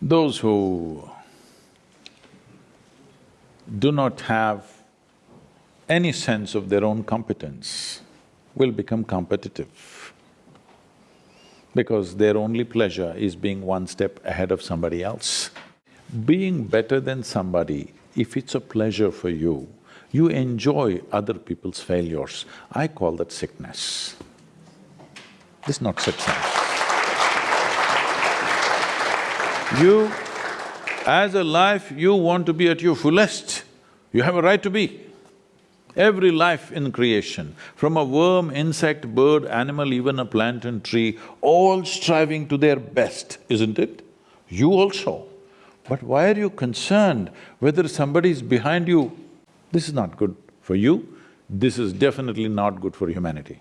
Those who do not have any sense of their own competence will become competitive because their only pleasure is being one step ahead of somebody else. Being better than somebody, if it's a pleasure for you, you enjoy other people's failures. I call that sickness. This is not success. You, as a life, you want to be at your fullest, you have a right to be. Every life in creation, from a worm, insect, bird, animal, even a plant and tree, all striving to their best, isn't it? You also. But why are you concerned whether somebody is behind you? This is not good for you, this is definitely not good for humanity.